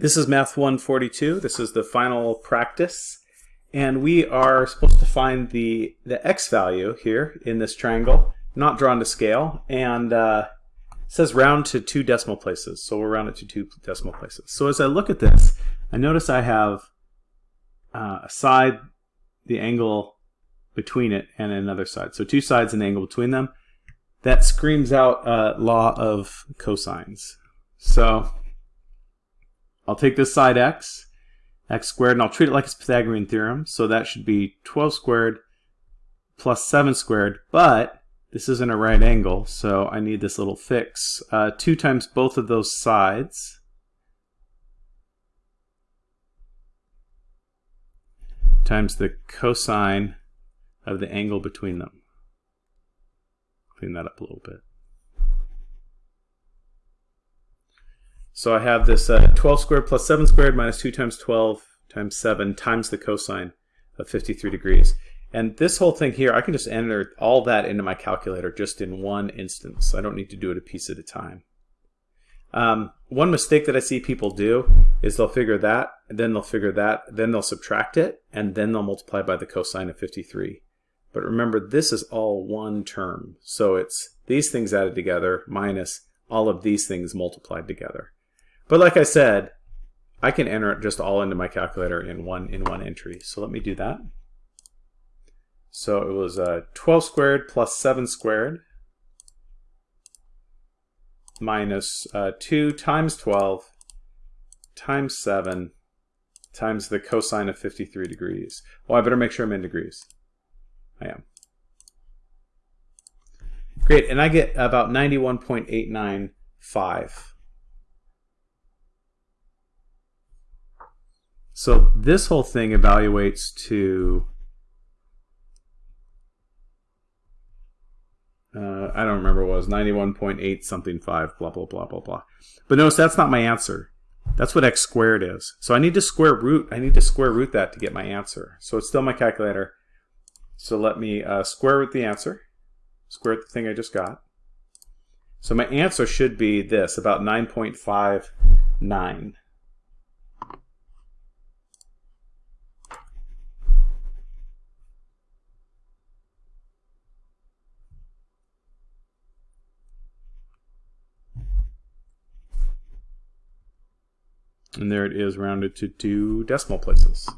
This is Math 142. This is the final practice. And we are supposed to find the, the x value here in this triangle, not drawn to scale. And uh, says round to two decimal places. So we'll round it to two decimal places. So as I look at this, I notice I have uh, a side, the angle between it, and another side. So two sides and angle between them. That screams out law of cosines. So I'll take this side x, x squared, and I'll treat it like it's Pythagorean theorem. So that should be 12 squared plus 7 squared, but this isn't a right angle, so I need this little fix. Uh, 2 times both of those sides. times the cosine of the angle between them. Clean that up a little bit. So I have this uh, 12 squared plus 7 squared minus 2 times 12 times 7 times the cosine of 53 degrees. And this whole thing here, I can just enter all that into my calculator just in one instance. I don't need to do it a piece at a time. Um, one mistake that I see people do is they'll figure that, then they'll figure that, then they'll subtract it, and then they'll multiply by the cosine of 53. But remember, this is all one term. So it's these things added together minus all of these things multiplied together. But like I said, I can enter it just all into my calculator in one in one entry. So let me do that. So it was uh, 12 squared plus 7 squared minus uh, 2 times 12 times 7 times the cosine of 53 degrees. Well, I better make sure I'm in degrees. I am. Great, and I get about 91.895. So this whole thing evaluates to, uh, I don't remember what it was, 91.8 something 5, blah, blah, blah, blah, blah. But notice that's not my answer. That's what x squared is. So I need to square root, I need to square root that to get my answer. So it's still my calculator. So let me uh, square root the answer, square root the thing I just got. So my answer should be this, about 9.59. And there it is rounded to two decimal places.